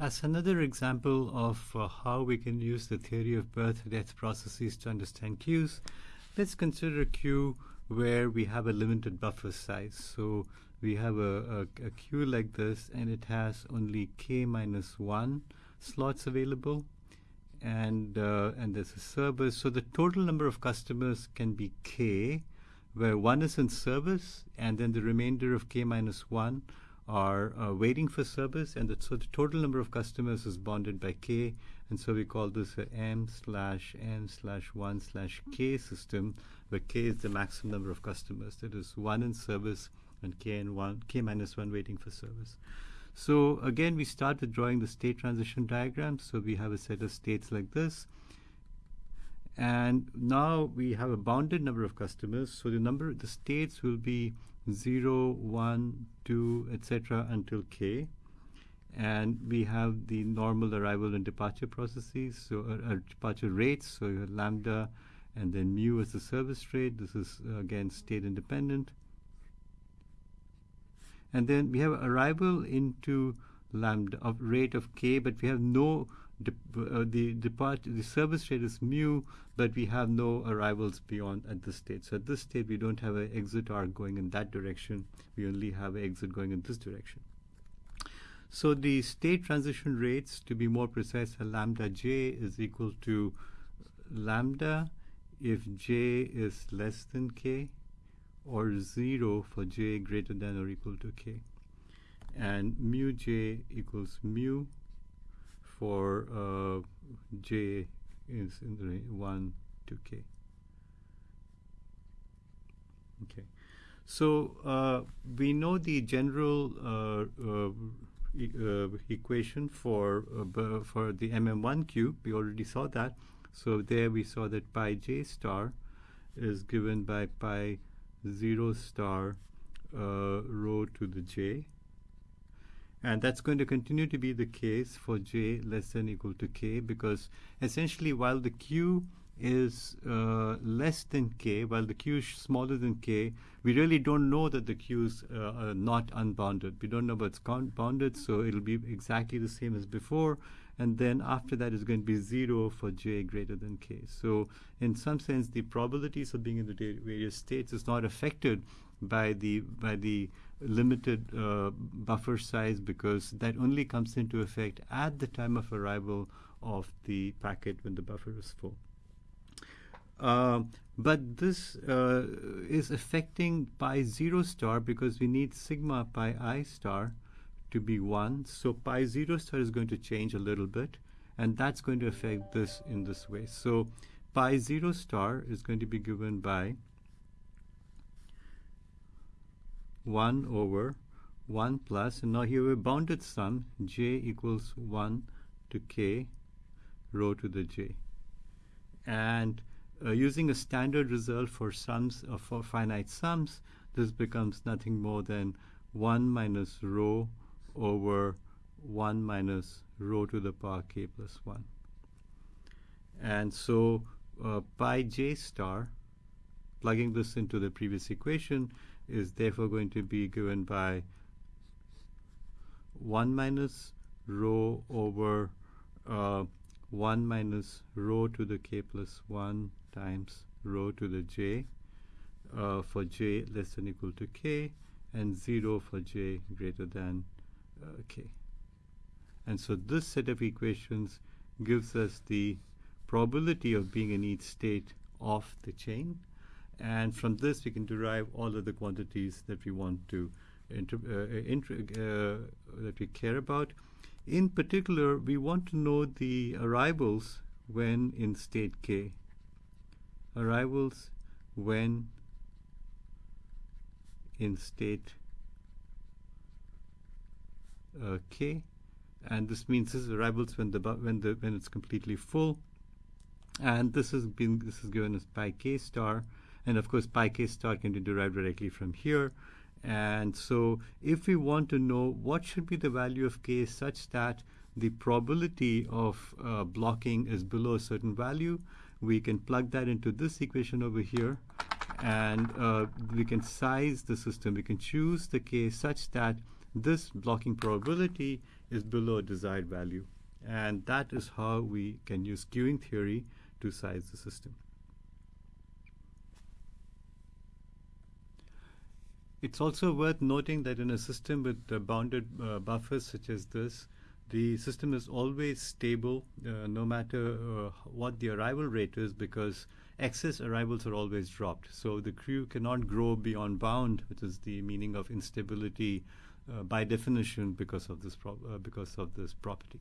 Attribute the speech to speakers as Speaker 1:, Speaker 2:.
Speaker 1: As another example of uh, how we can use the theory of birth-death processes to understand queues, let's consider a queue where we have a limited buffer size. So we have a, a, a queue like this, and it has only k minus 1 slots available, and, uh, and there's a service. So the total number of customers can be k, where 1 is in service, and then the remainder of k minus 1 are uh, waiting for service, and the, so the total number of customers is bounded by k, and so we call this a m slash m slash 1 slash k system, where k is the maximum number of customers. That is 1 in service and k and 1, k minus 1 waiting for service. So again, we start with drawing the state transition diagram. So we have a set of states like this. And now we have a bounded number of customers. So the number, the states will be 0, 1, 2, etc. until k. And we have the normal arrival and departure processes, so uh, uh, departure rates. So you have lambda and then mu as the service rate. This is uh, again state independent. And then we have arrival into lambda of rate of k, but we have no uh, the depart the service rate is mu, but we have no arrivals beyond at this state. So at this state, we don't have an exit arc going in that direction. We only have an exit going in this direction. So the state transition rates, to be more precise, lambda j is equal to lambda if j is less than k, or 0 for j greater than or equal to k. And mu j equals mu for uh, j is in the range 1 to k. Okay. So uh, we know the general uh, uh e uh, equation for uh, for the MM1 queue. We already saw that. So there we saw that pi j star is given by pi 0 star rho to the j and that's going to continue to be the case for j less than equal to k because essentially while the q is uh, less than k, while the q is smaller than k, we really don't know that the q is uh, not unbounded. We don't know it's bounded, so it'll be exactly the same as before. And then after that is going to be 0 for j greater than k. So in some sense, the probabilities of being in the various states is not affected by the by the limited uh, buffer size because that only comes into effect at the time of arrival of the packet when the buffer is full. Uh, but this uh, is affecting pi 0 star because we need sigma pi i star to be 1. So pi 0 star is going to change a little bit, and that's going to affect this in this way. So pi 0 star is going to be given by 1 over 1 plus, and now here we have bounded sum, j equals 1 to k rho to the j. And uh, using a standard result for sums uh, for finite sums, this becomes nothing more than 1 minus rho over 1 minus rho to the power k plus 1. And so uh, pi j star, plugging this into the previous equation, is therefore going to be given by 1 minus rho over uh, 1 minus rho to the k plus 1 times rho to the j uh, for j less than equal to k and 0 for j greater than uh, k. And so this set of equations gives us the probability of being in each state of the chain and from this, we can derive all of the quantities that we want to uh, uh, that we care about. In particular, we want to know the arrivals when in state K. Arrivals when in state uh, K, and this means this is arrivals when the when the when it's completely full, and this has been this is given as pi k star, and of course, pi k star can be derived directly from here. And so if we want to know what should be the value of k such that the probability of uh, blocking is below a certain value, we can plug that into this equation over here. And uh, we can size the system. We can choose the k such that this blocking probability is below a desired value. And that is how we can use queuing theory to size the system. It's also worth noting that in a system with uh, bounded uh, buffers such as this, the system is always stable uh, no matter uh, what the arrival rate is because excess arrivals are always dropped. So the queue cannot grow beyond bound, which is the meaning of instability uh, by definition because of this, uh, because of this property.